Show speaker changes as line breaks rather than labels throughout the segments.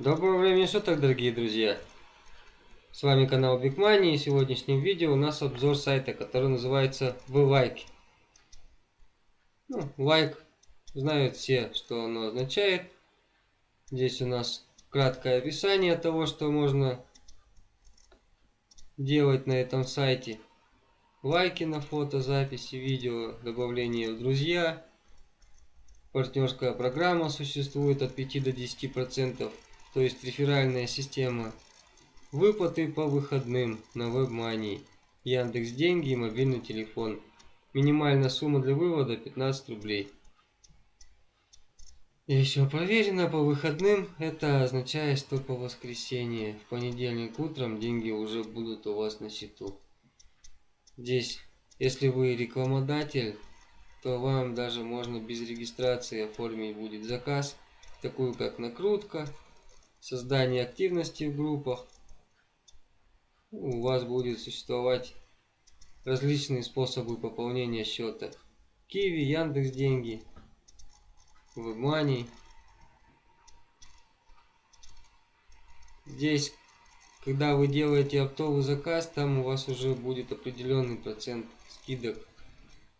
Доброго времени суток, дорогие друзья! С вами канал Big Money и в сегодняшнем видео у нас обзор сайта, который называется VLike. Ну, лайк, знают все, что оно означает. Здесь у нас краткое описание того, что можно делать на этом сайте. Лайки на фото, записи, видео, добавление в друзья. Партнерская программа существует от 5 до 10 процентов то есть реферальная система, выплаты по выходным на WebMoney, Яндекс Деньги и мобильный телефон. Минимальная сумма для вывода 15 рублей. И еще проверено по выходным, это означает, что по воскресенье, в понедельник утром деньги уже будут у вас на счету. Здесь, если вы рекламодатель, то вам даже можно без регистрации оформить будет заказ, такую как накрутка, создание активности в группах. У вас будет существовать различные способы пополнения счета. Киви, Яндекс Деньги, WebMoney. Здесь, когда вы делаете оптовый заказ, там у вас уже будет определенный процент скидок.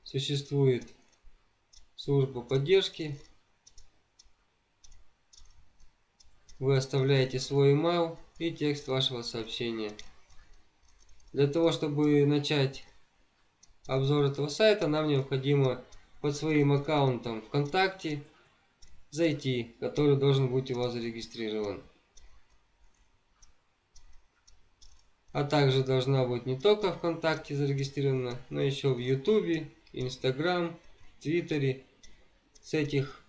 Существует служба поддержки Вы оставляете свой email и текст вашего сообщения. Для того, чтобы начать обзор этого сайта, нам необходимо под своим аккаунтом ВКонтакте зайти, который должен быть у вас зарегистрирован. А также должна быть не только ВКонтакте зарегистрирована, но еще в Ютубе, Инстаграм, Твиттере. С этих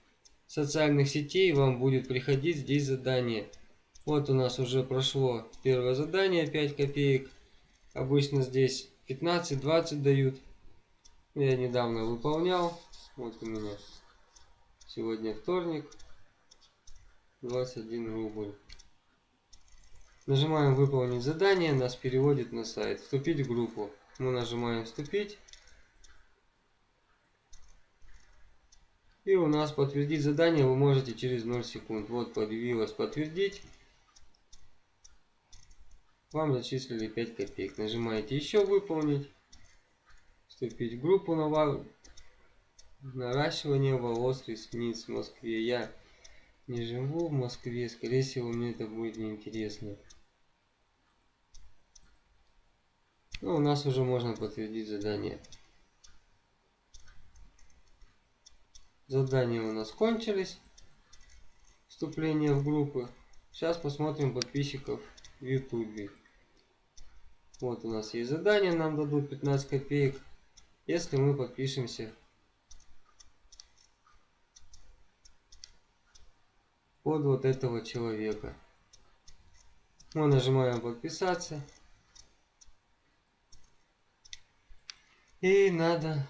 социальных сетей вам будет приходить здесь задание. Вот у нас уже прошло первое задание 5 копеек. Обычно здесь 15-20 дают. Я недавно выполнял. Вот у меня сегодня вторник. 21 рубль. Нажимаем выполнить задание, нас переводит на сайт. Вступить в группу. Мы нажимаем вступить. И у нас подтвердить задание вы можете через 0 секунд. Вот появилось подтвердить. Вам зачислили 5 копеек. Нажимаете еще выполнить. Вступить в группу на наращивание волос ресниц в Москве. Я не живу в Москве. Скорее всего мне это будет неинтересно. Ну, у нас уже можно подтвердить задание. Задания у нас кончились. Вступление в группы. Сейчас посмотрим подписчиков в ютубе. Вот у нас есть задание, нам дадут 15 копеек, если мы подпишемся под вот этого человека. Мы нажимаем подписаться. И надо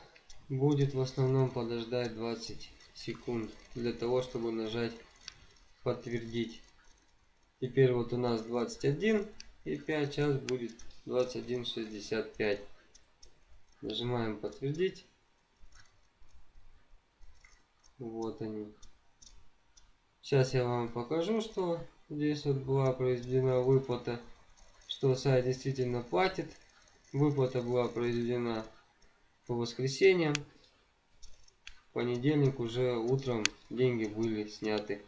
будет в основном подождать 20 секунд для того, чтобы нажать подтвердить. Теперь вот у нас 21 и 5 час будет 21.65. Нажимаем подтвердить. Вот они. Сейчас я вам покажу, что здесь вот была произведена выплата, что сайт действительно платит. Выплата была произведена по воскресеньям. В понедельник уже утром деньги были сняты.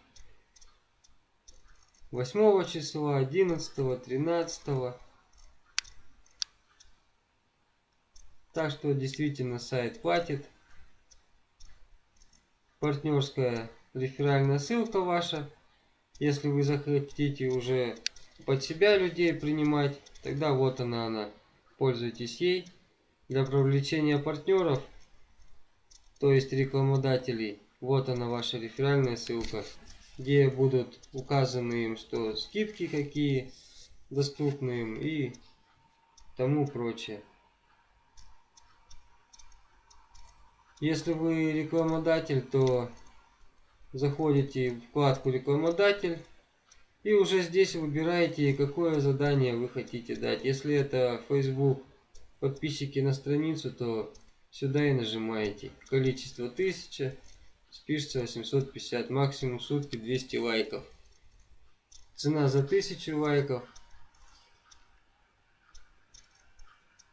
8 числа, 11, 13. Так что действительно сайт платит. Партнерская реферальная ссылка ваша. Если вы захотите уже под себя людей принимать, тогда вот она она. Пользуйтесь ей для привлечения партнеров, то есть рекламодателей, вот она ваша реферальная ссылка, где будут указаны им, что скидки какие доступны им и тому прочее. Если вы рекламодатель, то заходите в вкладку рекламодатель и уже здесь выбираете, какое задание вы хотите дать. Если это Facebook подписчики на страницу, то сюда и нажимаете. Количество 1000, спишется 850, максимум сутки 200 лайков. Цена за 1000 лайков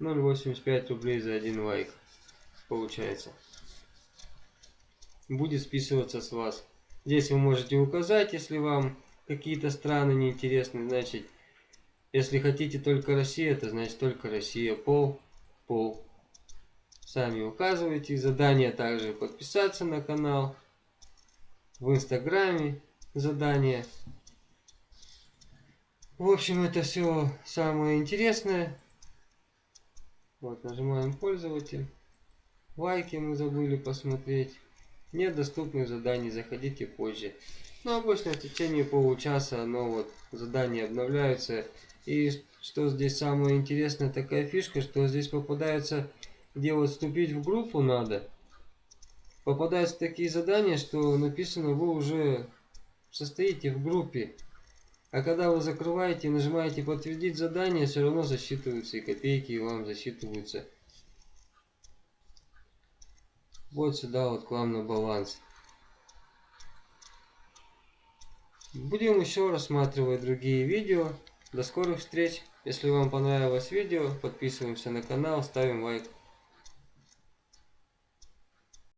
0,85 рублей за один лайк получается. Будет списываться с вас. Здесь вы можете указать, если вам какие-то страны неинтересны, значит, если хотите только Россия, это значит только Россия. Пол, пол. Сами указывайте. Задание также подписаться на канал. В инстаграме задание. В общем, это все самое интересное. Вот, нажимаем пользователь. Лайки мы забыли посмотреть. Нет доступных заданий, заходите позже. Ну, обычно в течение получаса, но вот задания обновляются. И что здесь самое интересное, такая фишка, что здесь попадаются, где вот вступить в группу надо. Попадаются такие задания, что написано, вы уже состоите в группе. А когда вы закрываете и нажимаете подтвердить задание, все равно засчитываются и копейки вам засчитываются. Вот сюда вот к вам на баланс. Будем еще рассматривать другие видео. До скорых встреч. Если вам понравилось видео, подписываемся на канал, ставим лайк.